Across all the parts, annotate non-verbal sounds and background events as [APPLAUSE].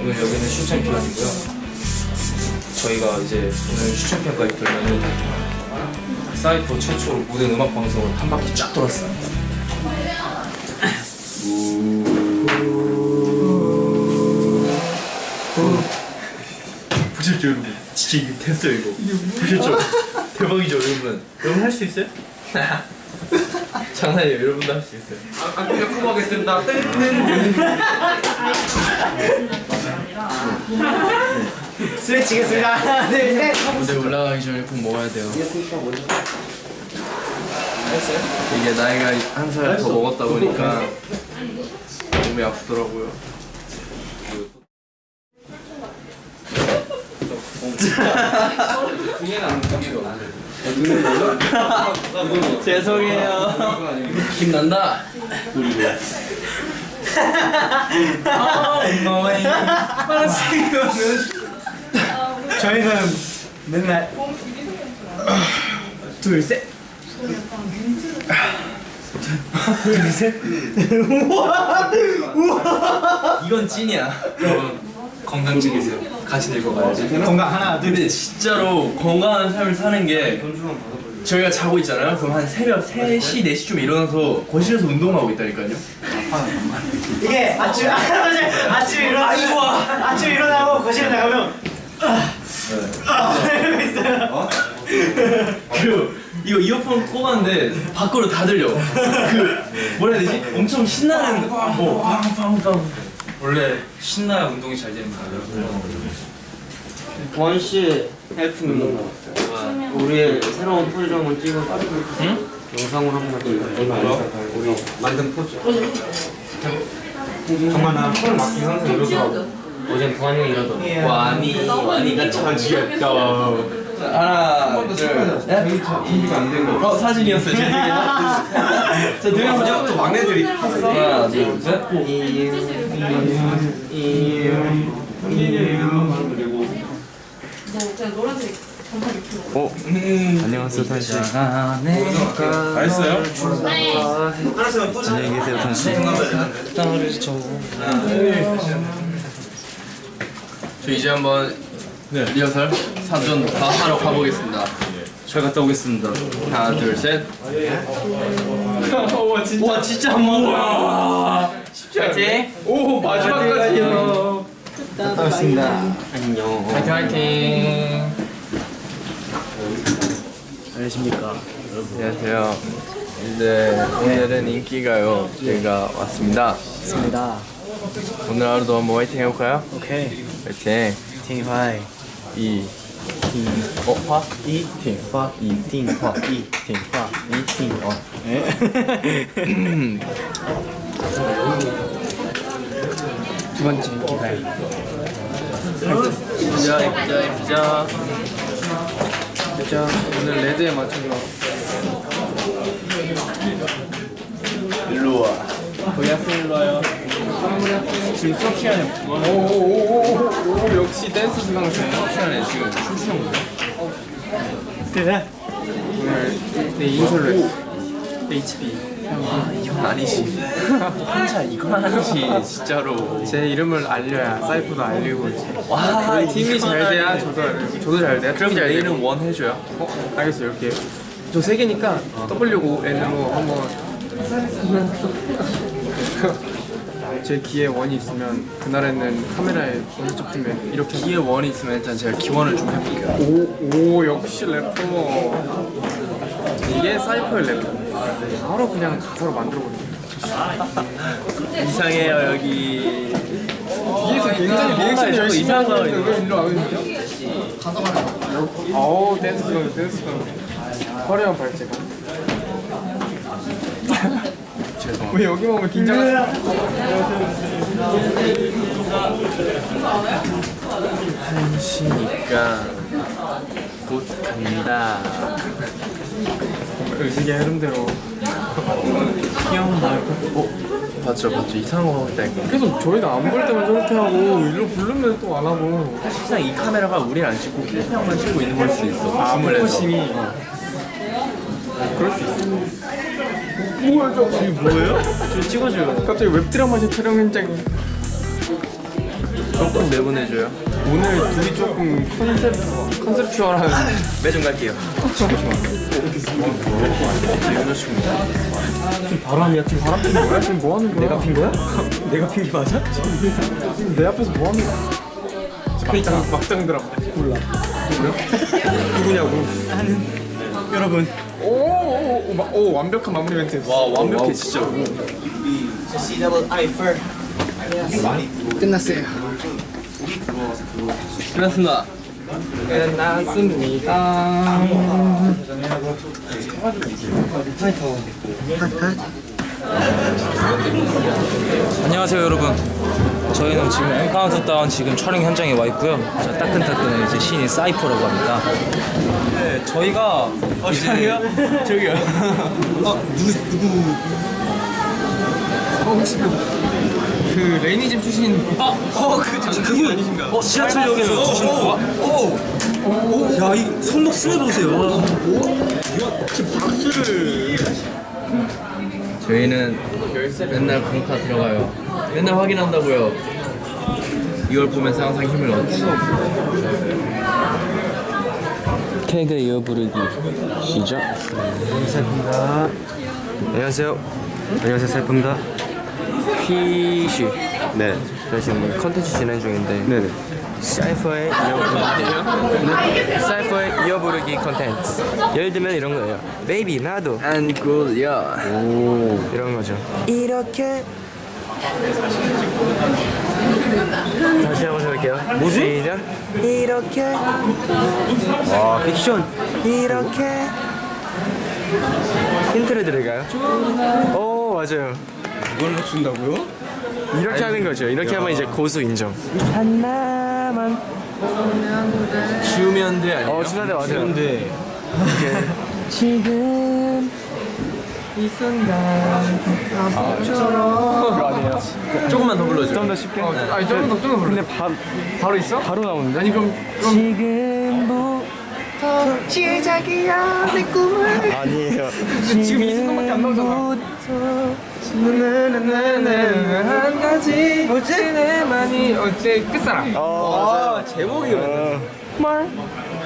오늘 여기는 슈챔피언이고요. 저희가 이제 오늘 슈챔피언까지 들면은 사이퍼 최초로 모든 음악 방송을 한 바퀴 쫙 돌았어요. 보셨죠 여러분? 진짜 이게 됐어요 이거 보셨죠? 대박이죠 여러분 여러분 할 수 있어요? [LAUGHS] 장난이에요. 여러분도 할 수 있어요. 아, 그냥 커버하겠습니다. 스트레치겠습니다. 하나, 둘, 셋. 무대 올라가기 전에 꼭 먹어야 돼요. 이게 나이가 한 살 더 먹었다 보니까 몸이 아프더라고요 [LAUGHS] 죄송해요. 힘 난다. 저희는 맨날 둘, 셋. 둘, 셋. 이건 찐이야 건강 지키세요. 같이 늙어가야지. 건강 하나, 둘, 근데 진짜로 건강한 삶을 사는 게 저희가 자고 있잖아요. 그럼 한 새벽 3시, 4시쯤 일어나서 거실에서 운동하고 있다니까요. 이게 아침, 아. 아침 일어나. 아이고. 아침 일어나고 거실에 나가면 아, 이러고 있어요. 그리고 이거 이어폰 꼽았는데 밖으로 다 들려. 그 뭐라 해야 되지? 엄청 신나는 어, 빵빵빵. 원래 신나야 운동이 잘 됩니다. 원씨 헬프미 우리의 새로운 포즈를 찍어 영상으로 한번 찍어 우리 만든 포즈. 정말 나 손을 막기 항상 이러더라고. 어젠 형이 이러더라고. 와니 와니가 처지였다. 하나, 둘, 셋. 준비가 안 된 거. 어 사진이었어요. 제 생일에. 자, 동영 또 막내들이 하나, 둘, 셋. 제가 노란색 반팔 입고 안녕하세요 선씨 다 했어요? 안녕히 계세요 선씨 저 이제 한번 리허설 사전 다 하러 가보겠습니다. 잘 갔다 오겠습니다. 하나, 둘, 셋. 와 진짜 와 진짜 한 번. 와. 파이팅. 오 마지막까지요. 반갑습니다 안녕 파이팅 파이팅. 안녕하십니까 안녕하세요. 이제 오늘은 인기가요 저희가 왔습니다. 맞습니다 오늘 하루도 한번 화이팅 해볼까요? 오케이 화이팅. 팅화이 이. 어, 이팅화 [LAUGHS] 두 번째 인기가요. 예쁘자, 예쁘자, 예쁘자. 예쁘자. 오늘 레드에 맞춰서. 일로 와. 거기 학생 일로 와요. 지금 수업 시간에. 오오오오오 역시 댄스 수강생 수업 시간에 지금 춤추는 거예요? 그래. 오늘 내 인솔로. HB. 아, 이건 아니지. 혼자 이건 아니지, 진짜로. 제 이름을 알려야 사이프도 알리고 와, 팀이 잘 돼야 저도 저도 잘 돼야 그럼. 내일은 원 해줘요. 어? 알겠어요 이렇게 저 세 개니까 W N으로 한번 [LAUGHS] 제 귀에 원이 있으면 그날에는 카메라에 원이 잡히면 이렇게 뒤에 원이 있으면 일단 제가 기원을 좀 해볼게요. 오, 오 역시 래퍼 이게 사이퍼의 래퍼 바로 그냥 가사로 만들어버리네 [LAUGHS] 이상해요 여기. 뒤에서 굉장히 리액션이 열심히 거 하는데 왜 일로 와거든요? 어우 댄스가 댄스가 화려한 발재가 죄송합니다. 왜 여기만 오면 긴장하지? 한시니까 곧 갑니다. 의식의 흐름대로 귀여운 날. 어? 봤죠 봤죠 이상한 거 하고 있다니까. 계속 저희가 안 볼 때만 저렇게 하고 일로 부르면 또 안 하고 사실상 이 카메라가 우리를 안 찍고 필평만 찍고 있는 걸 수도 있어. 아 내서. focusing이 어. 그럴 수 있어 뭐야 저거 이게 뭐예요? 좀 찍어줘요. 갑자기 웹드라마식 촬영 현장이 조금 내보내줘요. 오늘 둘이 조금 컨셉 컨셉추얼한 [LAUGHS] 매점 갈게요. 바람이야 지금 바람 피는 거야? 지금 뭐 하는 거야? 내가 핀 거야? [LAUGHS] 내가 핀 게 맞아? 지금 내 앞에서 뭐 하는 거야? 막장 막장 드라마 몰라 누구냐고 여러분. 오오오 오, 오, 완벽한 마무리 멘트. 와 완벽해 진짜. first. 끝났어요. 끝났습니다. 끝났습니다. 안녕하세요 여러분. 저희는 지금 M 카운트 다운 지금 촬영 현장에 와 있고요. 자, 따끈따끈한 이제 신인 사이퍼라고 합니다. 네, 저희가 이제 저기요 [LAUGHS] 어 혹시 그, 그 레이니즘 출신 아, 어, 그, 저, 그분 아니신가? 어, 지하철역에서 주신 거. 오, 오, 야, 이 손목 스냅 보세요. 저희는 맨날 공카 들어가요 맨날 확인한다고요 이걸 보면서 항상 힘을 얻지 태그 이어 부르기 시작. 안녕하세요. 안녕하세요, 사이퍼입니다. 피쉬. 네. 저 지금 컨텐츠 진행 중인데 네네. 사이퍼의 이어 사이퍼의 이어 부르기 컨텐츠. 예를 들면 이런 거예요. baby 나도 안 꿀려 이런 거죠. 이렇게 다시 한번 해볼게요. 뭐지? 시작. 이렇게 와, 픽션. 이렇게 힌트를 드릴까요? 오 맞아요. 이걸 맞춘다고요? 이렇게 하는 거죠. 이렇게 하면 이제 고수 인정. 하나만. 지우면 돼 아니에요? 어, 맞아요. 지우면 돼 지금 이 순간. 그거 아니에요? 조금만 더 불러줘 좀 더 쉽게. 어, 아니 조금 더 조금 근데 바, 바로 있어? 바로 나오는데? 아니 그럼 그럼. 지금부터 시작이야 내 꿈을. 아니에요. 지금 이 순간밖에 안 나오잖아. 한 가지 뭐지? 내만이 어째? 끝사랑. 어, 제목이 어,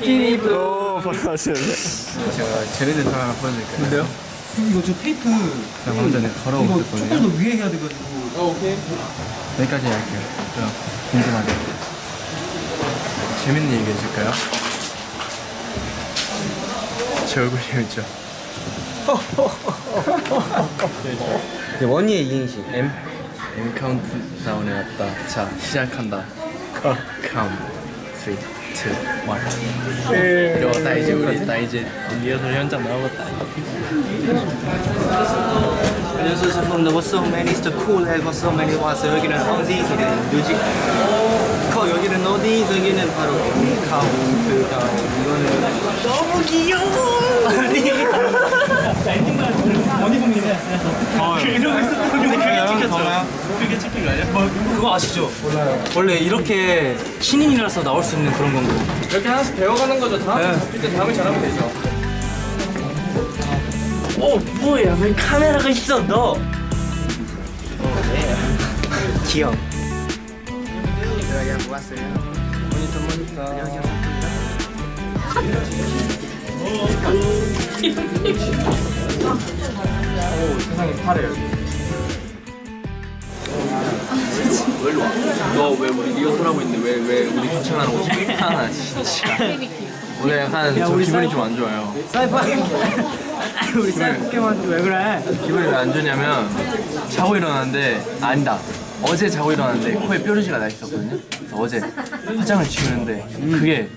티니브 오, 바로 나오시는데. 제가 쟤네들 하나 보여드릴게요. 근데요? 이거 저 테이프 방금 전에 걸어올 이거 때거든요. 조금 더 위에 해야 돼가지고 어 오케이 여기까지 할게요. 궁금하게. 재밌는 얘기 해줄까요? 제 얼굴 재밌죠? 원희의 이행시 M M 카운트다운에 왔다. 자, 시작한다. 카운트. 3, 2, 1. 이러고 나 이제 우리 나 이제 리허설 현장 나오겠다. 안녕하세요 from the what's so many is the cool and what's so many 와서 여기는 어디 여기는 뮤직 거 여기는 어디 여기는 바로 카운트다운 이거는 너무 귀여워 아니 어디 보이네 이러고 있었던 근데 그게 찍혔죠 그게 찍힌 거 아니야? 뭐 그 거 아시죠? 몰라요. 원래 이렇게 신인이라서 나올 수 있는 그런 건가? 이렇게 하나씩 배워가는 거죠. 다음에 잡힐 때 다음에 잘하면 되죠. 어 뭐야? 왜 카메라가 있어 너? 귀여워. 세상이 파래요 너 왜 우리 리허설 하고 있는데 왜 왜 우리 추천하는 거지? 하나 [LAUGHS] 진짜. 오늘 약간 저 기분이 좀 안 좋아요. 사이버 [LAUGHS] 우리 사이버 게임한테 왜 그래? 기분이 왜 안 좋냐면 자고 일어났는데 아니다. 어제 자고 일어났는데 코에 뾰루지가 나 있었거든요. 그래서 어제 화장을 지우는데 그게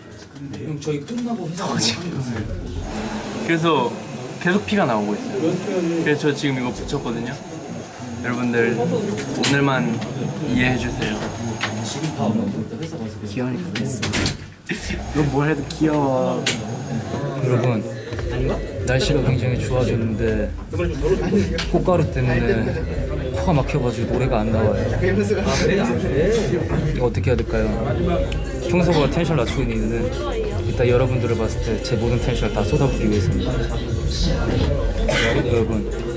형 저희 끝나고 회사 그래서 계속 피가 나오고 있어요. 그래서 저 지금 이거 붙였거든요 여러분들 오늘만 이해해 주세요 귀여우니까 됐어. 넌뭘 해도 귀여워. 여러분 날씨가 굉장히 좋아졌는데 꽃가루 때문에 코가 막혀가지고 노래가 안 나와요. 이거 어떻게 해야 될까요? 평소보다 텐션 낮추고 있는 일단 여러분들을 봤을 때 제 모든 텐션을 다 쏟아붓기 위해서입니다. 여러분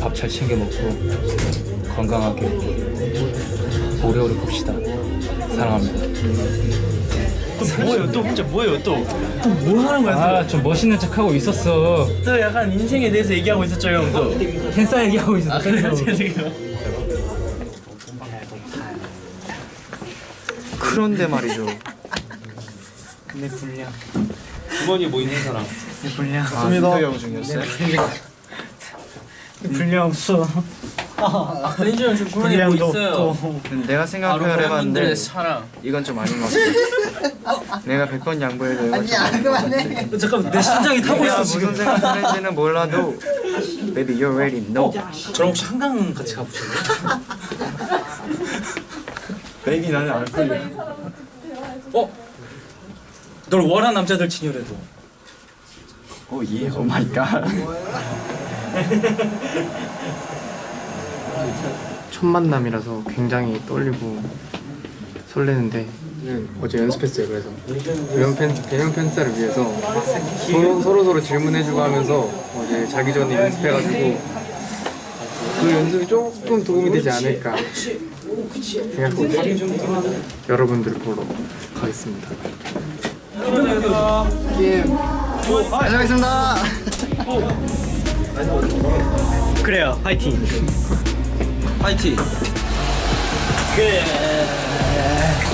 밥 잘 챙겨 먹고 건강하게 오래오래 봅시다. 사랑합니다. 뭐예요 또 진짜 뭐예요 또? 또 뭐 하는 거야 아, 좀 멋있는 척 하고 있었어. 또? 또 약간 인생에 대해서 얘기하고 있었죠 형 또. 팬싸 얘기하고 있었어. 아 그래요? 죄송해요. 그런데 말이죠. 내 분량. 주머니에 뭐 있는 사람 내 분량. 아, 형 중이었어요? 내 분량 없 어. 렌즈 형좀 주머니에 뭐 분량도 있어요 없고. 내가 생각을 해봤는데 사랑 이건 좀 아닌 것 같아. 내가 100번 양보해도 이건 좀 아닌 것 같아. 잠깐 내 심장이 타고 있어 무슨 지금. 생각하는지는 몰라도 Baby you already know. 저랑 혹시 한강 같이 가보실래요? [LAUGHS] Baby 나는 안 풀려. 어? 널 원한 남자들 친열해도. oh yeah, oh my god. [LAUGHS] 첫 만남이라서 굉장히 떨리고 설레는데 어제 연습했어요 그래서. 대면 팬 대면 팬사를 위해서 서로 서로, 서로 질문해주고 하면서 어제 자기 전에 연습해가지고 그 연습이 조금 도움이 되지 않을까 생각합니다. 여러분들 보러 가겠습니다. 안녕하겠습니다. 그래요 파이팅. 파이팅.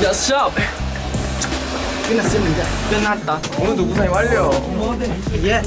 야, 샵. 끝났습니다. 끝났다. 오늘도 우상이 완료. 예.